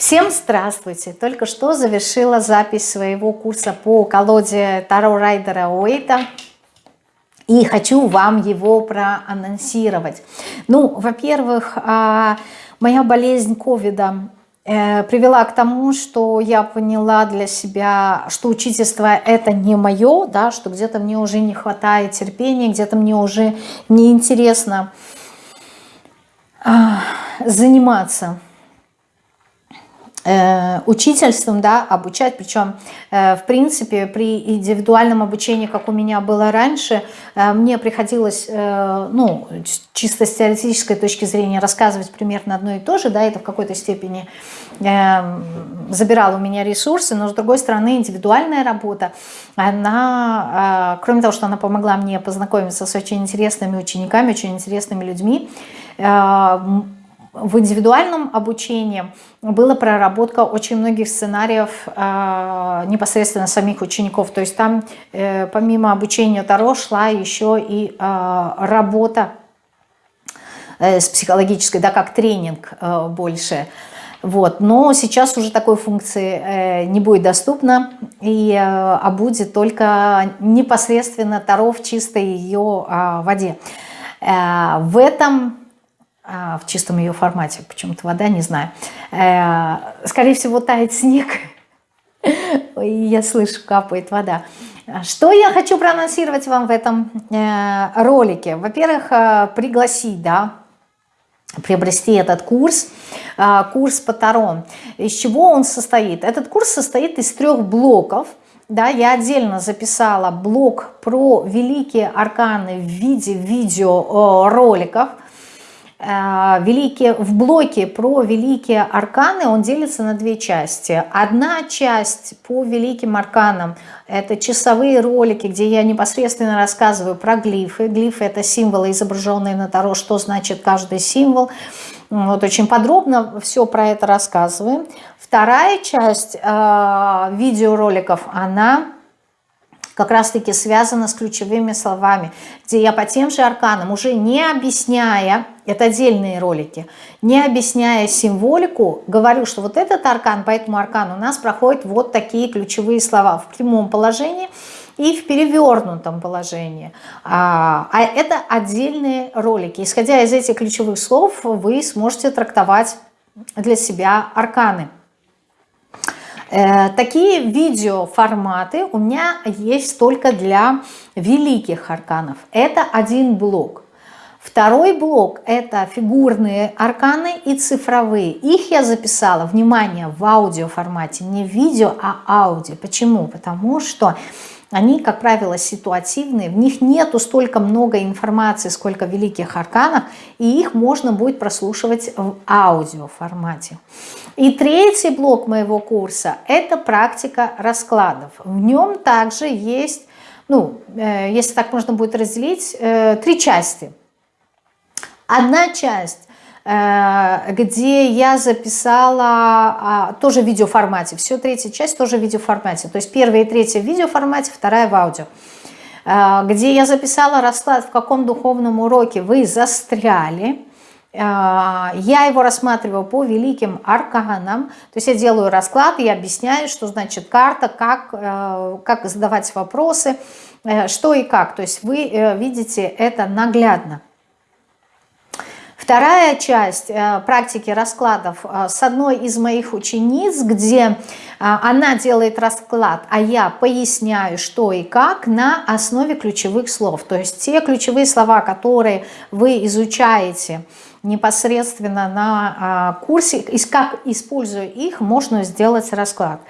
Всем здравствуйте! Только что завершила запись своего курса по колоде Таро Райдера Уэйта. И хочу вам его проанонсировать. Ну, во-первых, а, моя болезнь ковида э, привела к тому, что я поняла для себя, что учительство это не мое, да, что где-то мне уже не хватает терпения, где-то мне уже неинтересно а, заниматься учительством, да, обучать, причем, э, в принципе, при индивидуальном обучении, как у меня было раньше, э, мне приходилось, ну, чисто с теоретической точки зрения рассказывать примерно одно и то же, да, это в какой-то степени забирало у меня ресурсы, но, с другой стороны, индивидуальная работа, она, кроме того, что она помогла мне познакомиться с очень интересными учениками, очень интересными людьми, в индивидуальном обучении была проработка очень многих сценариев э, непосредственно самих учеников. То есть там э, помимо обучения Таро шла еще и э, работа э, с психологической, да, как тренинг э, больше. Вот. Но сейчас уже такой функции не будет доступно, и, а будет только непосредственно Таро в чистой ее э, воде. В этом а, в чистом ее формате, почему-то вода, не знаю. Э, скорее всего, тает снег, и я слышу, капает вода. Что я хочу проанонсировать вам в этом э, ролике? Во-первых, э, пригласить, да, приобрести этот курс, курс по Таро. Из чего он состоит? Этот курс состоит из трех блоков. Да, я отдельно записала блок про великие арканы в виде видеороликов. Э, великие, в блоке про великие арканы он делится на две части. Одна часть по великим арканам – это часовые ролики, где я непосредственно рассказываю про глифы. Глифы – это символы, изображенные на Таро, что значит каждый символ. Вот очень подробно все про это рассказываем. Вторая часть э, видеороликов, она как раз-таки связано с ключевыми словами, где я по тем же арканам, уже не объясняя, это отдельные ролики, не объясняя символику, говорю, что вот этот аркан, по этому аркану у нас проходят вот такие ключевые слова в прямом положении и в перевернутом положении. А, а это отдельные ролики. Исходя из этих ключевых слов, вы сможете трактовать для себя арканы. Э, такие видеоформаты у меня есть только для великих арканов. Это один блок. Второй блок – это фигурные арканы и цифровые. Их я записала, внимание, в аудиоформате, не в видео, а аудио. Почему? Потому что они, как правило, ситуативные, в них нету столько много информации, сколько великих арканов, и их можно будет прослушивать в аудиоформате. И третий блок моего курса – это практика раскладов. В нем также есть, ну, э, если так можно будет разделить, э, три части. Одна часть где я записала а, тоже в видеоформате. Все третья часть тоже в видеоформате. То есть первая и третья в видеоформате, вторая в аудио. Э, где я записала расклад, в каком духовном уроке вы застряли. Э, я его рассматриваю по великим арканам. То есть я делаю расклад и объясняю, что значит карта, как, как задавать вопросы, что и как. То есть вы видите это наглядно. Вторая часть э, практики раскладов э, с одной из моих учениц, где э, она делает расклад, а я поясняю, что и как на основе ключевых слов. То есть те ключевые слова, которые вы изучаете непосредственно на курсе, и как используя их, можно сделать расклад.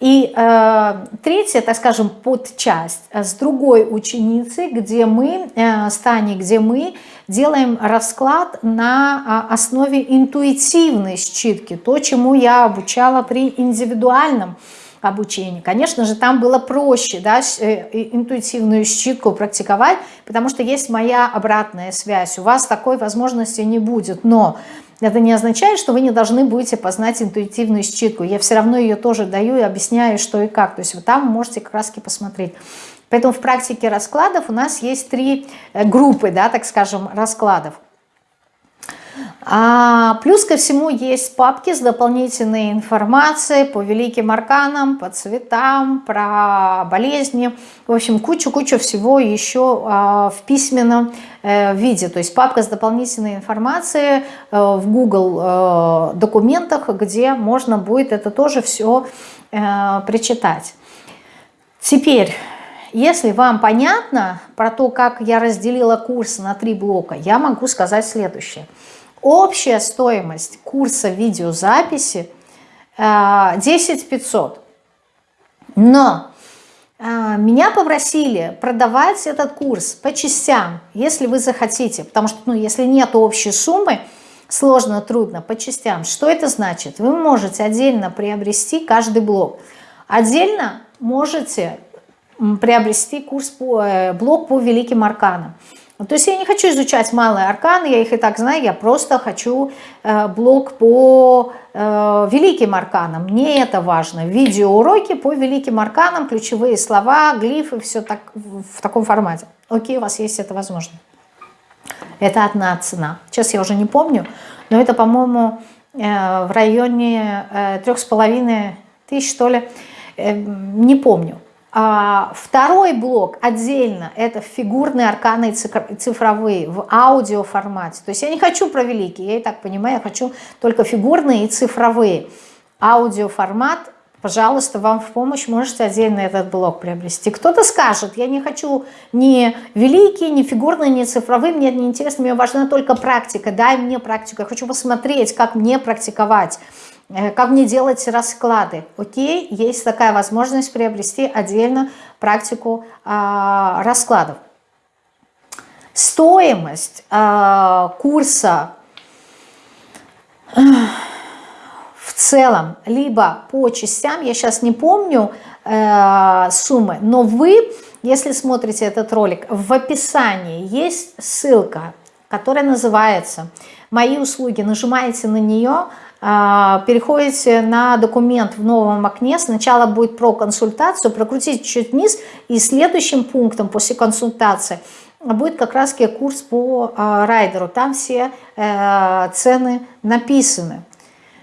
И э, третья, так скажем, подчасть с другой ученицей, где мы, э, с где мы делаем расклад на а, основе интуитивной считки, то, чему я обучала при индивидуальном обучении. Конечно же, там было проще да, э, интуитивную считку практиковать, потому что есть моя обратная связь. У вас такой возможности не будет, но это не означает, что вы не должны будете познать интуитивную считку. Я все равно ее тоже даю и объясняю, что и как. То есть вы там можете как раз посмотреть. Поэтому в практике раскладов у нас есть три э, группы, да, так скажем, раскладов. А, плюс ко всему есть папки с дополнительной информацией по великим арканам, по цветам, про болезни. В общем, кучу-кучу всего еще а, в письменном э, виде. То есть папка с дополнительной информацией э, в Google э, документах, где можно будет это тоже все прочитать. Теперь... Если вам понятно про то, как я разделила курс на три блока, я могу сказать следующее. Общая стоимость курса видеозаписи 10 э, 500. Но э, меня попросили продавать этот курс по частям, если вы захотите. Потому что ну, если нет общей суммы, сложно, трудно, по частям. Что это значит? Вы можете отдельно приобрести каждый блок. Отдельно можете приобрести курс по, э, блок по великим арканам. То есть я не хочу изучать малые арканы, я их и так знаю, я просто хочу э, блок по э, великим арканам. Мне это важно. Видеоуроки по великим арканам, ключевые слова, глифы, все так, в таком формате. Окей, у вас есть это возможно. Это одна цена. Сейчас я уже не помню, но это, по-моему, э, в районе трех с половиной тысяч, что ли. Э, не помню. А, второй блок отдельно, это фигурные арканы цифровые в аудио формате. То есть я не хочу про великие, я и так понимаю, я хочу только фигурные и цифровые. Аудио формат, пожалуйста, вам в помощь, можете отдельно этот блок приобрести. Кто-то скажет, я не хочу ни великие, ни фигурные, ни цифровые, мне не интересно, мне важна только практика, дай мне практику, я хочу посмотреть, как мне практиковать. Э, как мне делать расклады. Окей, есть такая возможность приобрести отдельно практику э, раскладов. Стоимость э, курса э, в целом, либо по частям, я сейчас не помню э, суммы, но вы, если смотрите этот ролик, в описании есть ссылка, которая называется «Мои услуги». Нажимаете на нее, переходите на документ в новом окне, сначала будет про консультацию, прокрутите чуть вниз, и следующим пунктом после консультации будет как раз курс по а, райдеру, там все э, цены написаны.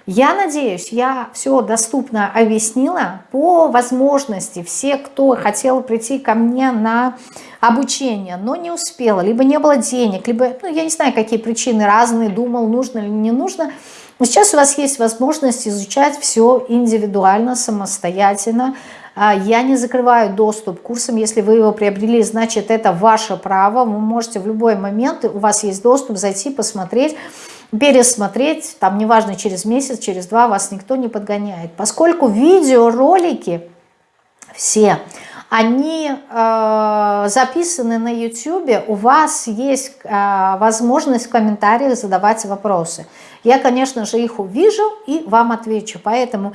Я надеюсь, я все доступно объяснила по возможности. Все, кто хотел прийти ко мне на обучение, но не успела, либо не было денег, либо, ну, я не знаю, какие причины разные, думал, нужно или не нужно – но сейчас у вас есть возможность изучать все индивидуально, самостоятельно. А, я не закрываю доступ к курсам. Если вы его приобрели, значит это ваше право. Вы можете в любой момент, у вас есть доступ, зайти, посмотреть, пересмотреть. Там неважно, через месяц, через два вас никто не подгоняет. Поскольку видеоролики все они э, записаны на YouTube, у вас есть э, возможность в комментариях задавать вопросы. Я, конечно же, их увижу и вам отвечу, поэтому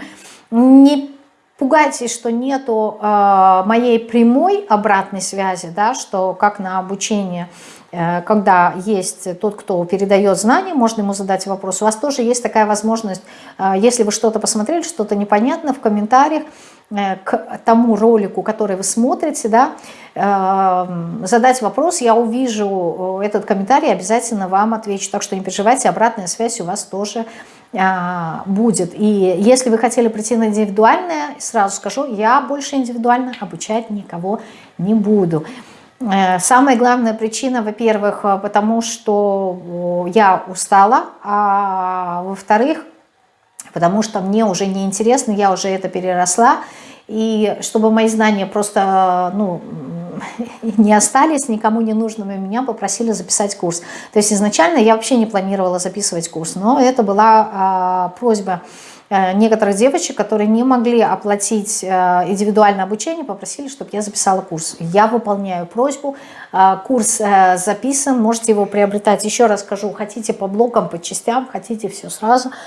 не пугайтесь, что нету э, моей прямой обратной связи, да, что как на обучение э, когда есть тот, кто передает знания, можно ему задать вопрос. У вас тоже есть такая возможность, э, если вы что-то посмотрели, что-то непонятно, в комментариях к тому ролику, который вы смотрите, да, э, задать вопрос, я увижу э, этот комментарий, обязательно вам отвечу. Так что не переживайте, обратная связь у вас тоже будет. И если вы хотели прийти на индивидуальное, сразу скажу, я больше индивидуально обучать никого не буду. Самая главная причина, во-первых, потому что я устала, а во-вторых, потому что мне уже не интересно, я уже это переросла, и чтобы мои знания просто ну, не остались никому не нужными, меня попросили записать курс. То есть изначально я вообще не планировала записывать курс, но это была а, просьба э, некоторых девочек, которые не могли оплатить э, индивидуальное обучение, попросили, чтобы я записала курс. Я выполняю просьбу, э, курс записан, можете его приобретать, еще раз скажу, хотите по блокам, по частям, хотите все сразу –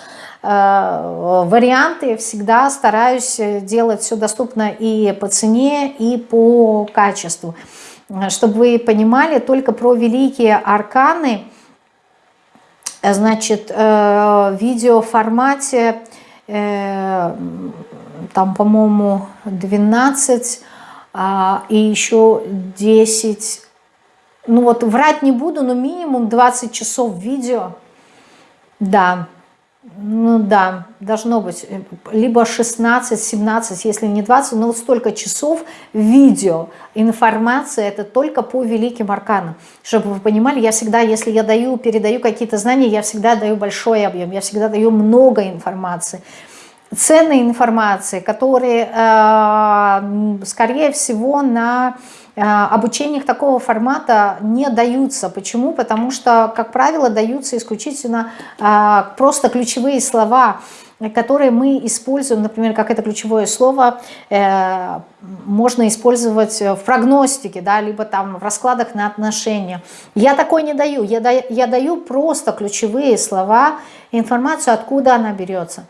варианты всегда стараюсь делать все доступно и по цене, и по качеству. Чтобы вы понимали, только про великие арканы, значит, э, в видеоформате, э, там, по-моему, 12 а, и еще 10, ну вот врать не буду, но минимум 20 часов видео – Да, ну да, должно быть либо 16, 17, если не 20, но вот столько часов видео, информация, это только по великим арканам. Чтобы вы понимали, я всегда, если я даю, передаю какие-то знания, я всегда даю большой объем, я всегда даю много информации. Ценной информации, которые, э, скорее всего, на э, обучениях такого формата не даются. Почему? Потому что, как правило, даются исключительно э, просто ключевые слова, которые мы используем, например, как это ключевое слово, э, можно использовать в прогностике, да, либо там в раскладах на отношения. Я такой не даю, я, да, я даю просто ключевые слова, информацию, откуда она берется.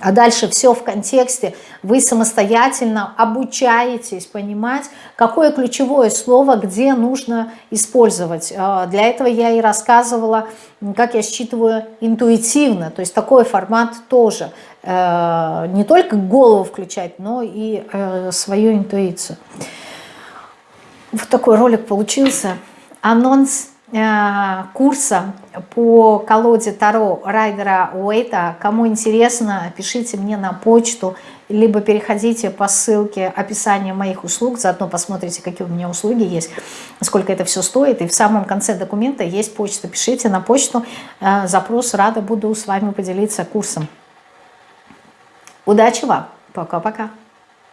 А дальше все в контексте. Вы самостоятельно обучаетесь понимать, какое ключевое слово где нужно использовать. А, для этого я и рассказывала, как я считываю интуитивно. То есть такой формат тоже. Э, не только голову включать, но и э, свою интуицию. Вот такой ролик получился. Анонс курса по колоде Таро Райдера Уэйта. Кому интересно, пишите мне на почту, либо переходите по ссылке описания моих услуг, заодно посмотрите, какие у меня услуги есть, сколько это все стоит. И в самом конце документа есть почта. Пишите на почту, э, запрос, рада буду с вами поделиться курсом. Удачи вам! Пока-пока!